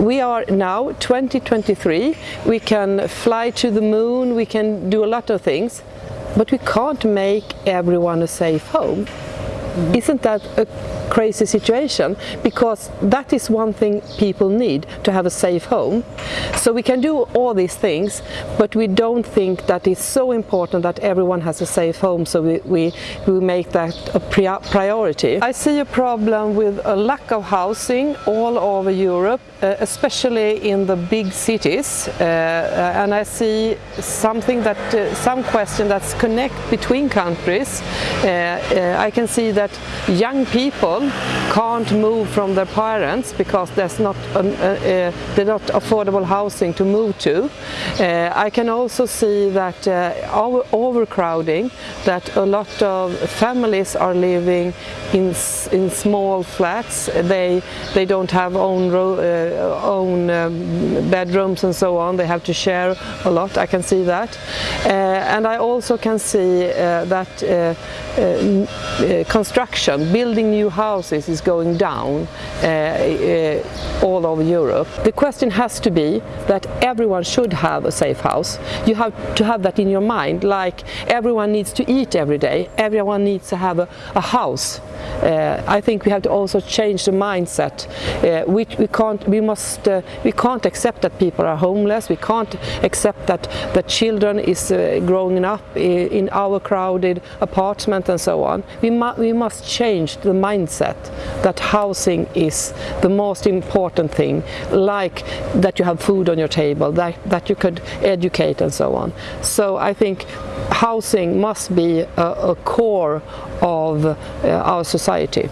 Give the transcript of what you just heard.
we are now 2023, we can fly to the moon, we can do a lot of things, but we can't make everyone a safe home. Mm. Isn't that a crazy situation because that is one thing people need to have a safe home so we can do all these things but we don't think that it's so important that everyone has a safe home so we, we, we make that a priority. I see a problem with a lack of housing all over Europe uh, especially in the big cities uh, uh and I see something that uh, some question that's connect between countries uh, uh, I can see that young people can't move from their parents because there's not uh, uh, not affordable housing to move to. Uh, I can also see that uh, overcrowding, that a lot of families are living in in small flats. They they don't have own uh, own um, bedrooms and so on. They have to share a lot. I can see that, uh, and I also can see that construction, building new houses is going down uh, uh, all over Europe. The question has to be that everyone should have a safe house. You have to have that in your mind, like everyone needs to eat every day, everyone needs to have a, a house. Uh, I think we have to also change the mindset. Uh, we, we, can't, we, must, uh, we can't accept that people are homeless. We can't accept that that children is uh, growing up in, in, our crowded apartment and so on. We, mu we must change the mindset that housing is the most important thing, like that you have food on your table, that, that you could educate and so on. So I think housing must be a, a core of uh, our society.